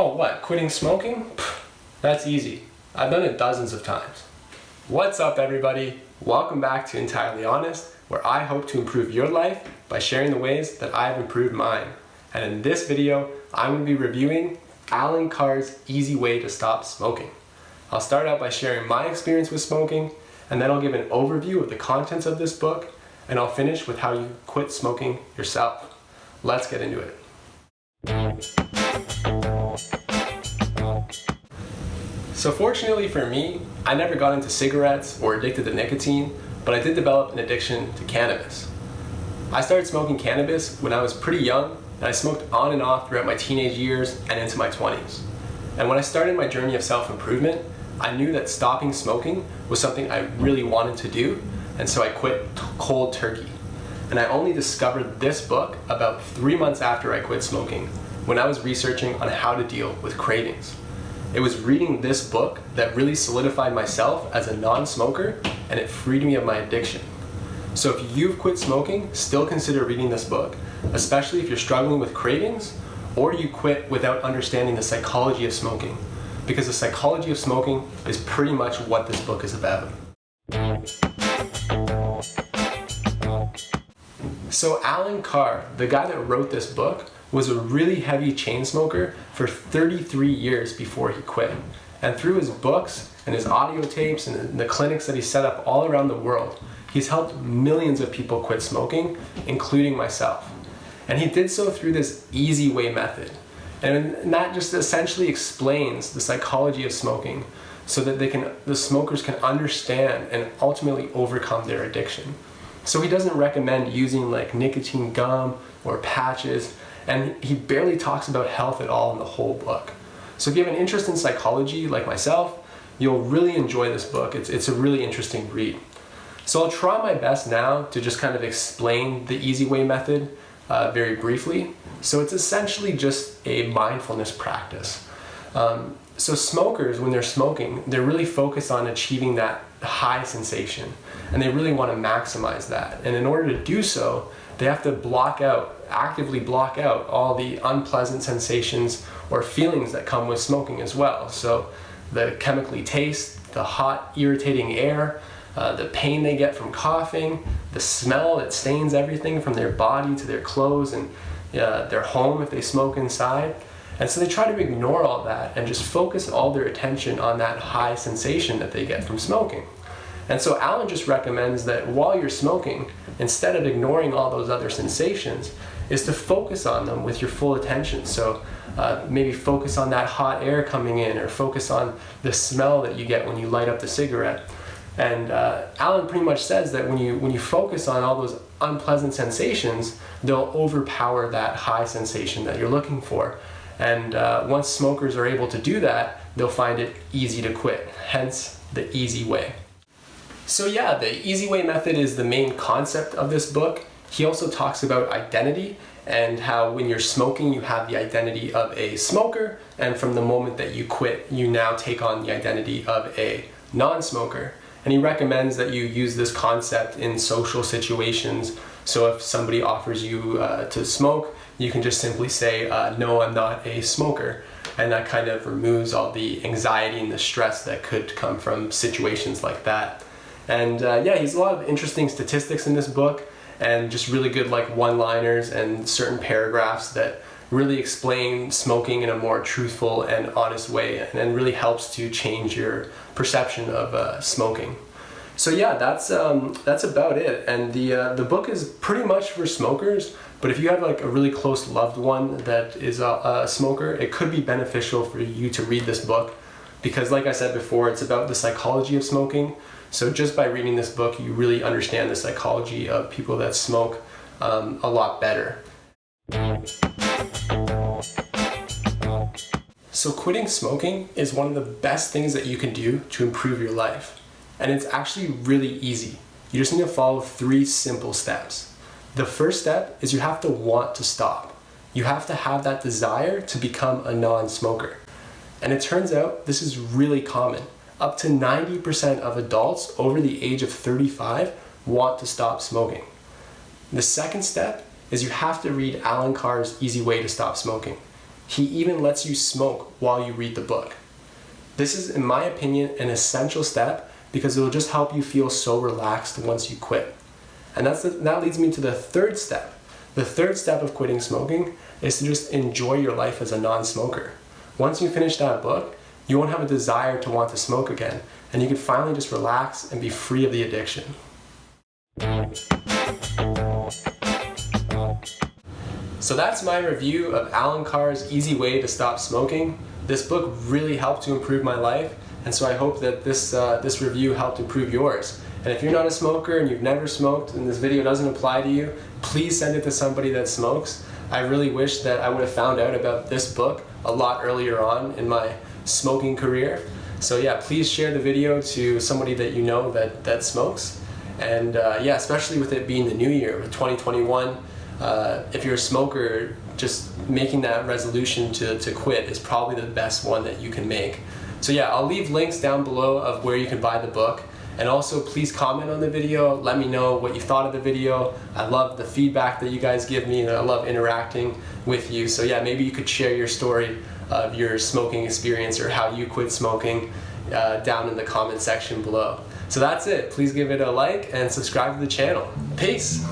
Oh, what? Quitting smoking? That's easy. I've done it dozens of times. What's up, everybody? Welcome back to Entirely Honest, where I hope to improve your life by sharing the ways that I've improved mine. And in this video, I'm going to be reviewing Allen Carr's Easy Way to Stop Smoking. I'll start out by sharing my experience with smoking, and then I'll give an overview of the contents of this book, and I'll finish with how you quit smoking yourself. Let's get into it. So fortunately for me, I never got into cigarettes or addicted to nicotine, but I did develop an addiction to cannabis. I started smoking cannabis when I was pretty young, and I smoked on and off throughout my teenage years and into my 20s. And when I started my journey of self-improvement, I knew that stopping smoking was something I really wanted to do, and so I quit cold turkey. And I only discovered this book about three months after I quit smoking, when I was researching on how to deal with cravings. It was reading this book that really solidified myself as a non-smoker and it freed me of my addiction. So if you've quit smoking, still consider reading this book, especially if you're struggling with cravings or you quit without understanding the psychology of smoking. Because the psychology of smoking is pretty much what this book is about. So Allen Carr, the guy that wrote this book, was a really heavy chain smoker for 33 years before he quit. And through his books and his audio tapes and the clinics that he set up all around the world, he's helped millions of people quit smoking, including myself. And he did so through this easy way method. And that just essentially explains the psychology of smoking so that they can, the smokers can understand and ultimately overcome their addiction. So he doesn't recommend using like nicotine gum or patches and he barely talks about health at all in the whole book. So if you have an interest in psychology like myself, you'll really enjoy this book. It's, it's a really interesting read. So I'll try my best now to just kind of explain the easy way method uh, very briefly. So it's essentially just a mindfulness practice. Um, so smokers, when they're smoking, they're really focused on achieving that high sensation and they really want to maximize that. And in order to do so, they have to block out, actively block out all the unpleasant sensations or feelings that come with smoking as well. So the chemically taste, the hot, irritating air, uh, the pain they get from coughing, the smell that stains everything from their body to their clothes and uh, their home if they smoke inside. And so they try to ignore all that and just focus all their attention on that high sensation that they get from smoking. And so Allen just recommends that while you're smoking, instead of ignoring all those other sensations, is to focus on them with your full attention. So uh, maybe focus on that hot air coming in or focus on the smell that you get when you light up the cigarette. And uh, pretty much says that when you, when you focus on all those unpleasant sensations, they'll overpower that high sensation that you're looking for. And uh, once smokers are able to do that, they'll find it easy to quit, hence the easy way. So yeah, the easy way method is the main concept of this book. He also talks about identity and how when you're smoking you have the identity of a smoker and from the moment that you quit you now take on the identity of a non-smoker. And he recommends that you use this concept in social situations. So if somebody offers you uh, to smoke, you can just simply say, uh, no, I'm not a smoker. And that kind of removes all the anxiety and the stress that could come from situations like that. And uh, yeah, he's a lot of interesting statistics in this book and just really good like one-liners and certain paragraphs that really explain smoking in a more truthful and honest way and, really helps to change your perception of uh, smoking. So yeah, that's um, that's about it. And the uh, the book is pretty much for smokers. But if you have like a really close loved one that is a, a smoker, it could be beneficial for you to read this book because, like I said before, it's about the psychology of smoking. So just by reading this book, you really understand the psychology of people that smoke um, a lot better. So quitting smoking is one of the best things that you can do to improve your life. And it's actually really easy. You just need to follow three simple steps. The first step is you have to want to stop. You have to have that desire to become a non-smoker. And it turns out this is really common up to 90% of adults over the age of 35 want to stop smoking. The second step is you have to read Allen Carr's Easy Way to Stop Smoking. He even lets you smoke while you read the book. This is, in my opinion, an essential step because it will just help you feel so relaxed once you quit. And that's the, that leads me to the third step. The third step of quitting smoking is to just enjoy your life as a non-smoker. Once you finish that book, you won't have a desire to want to smoke again, and you can finally just relax and be free of the addiction. So that's my review of Allen Carr's Easy Way to Stop Smoking. This book really helped to improve my life, and so I hope that this, uh, this review helped improve yours. And if you're not a smoker and you've never smoked and this video doesn't apply to you, please send it to somebody that smokes. I really wish that I would have found out about this book a lot earlier on in my smoking career. So yeah, please share the video to somebody that you know that, that smokes. And uh, yeah, especially with it being the new year, with 2021, uh, if you're a smoker, just making that resolution to, to quit is probably the best one that you can make. So yeah, I'll leave links down below of where you can buy the book. And also please comment on the video, let me know what you thought of the video. I love the feedback that you guys give me and I love interacting with you. So yeah, maybe you could share your story of your smoking experience or how you quit smoking uh, down in the comment section below. So that's it. Please give it a like and subscribe to the channel. Peace!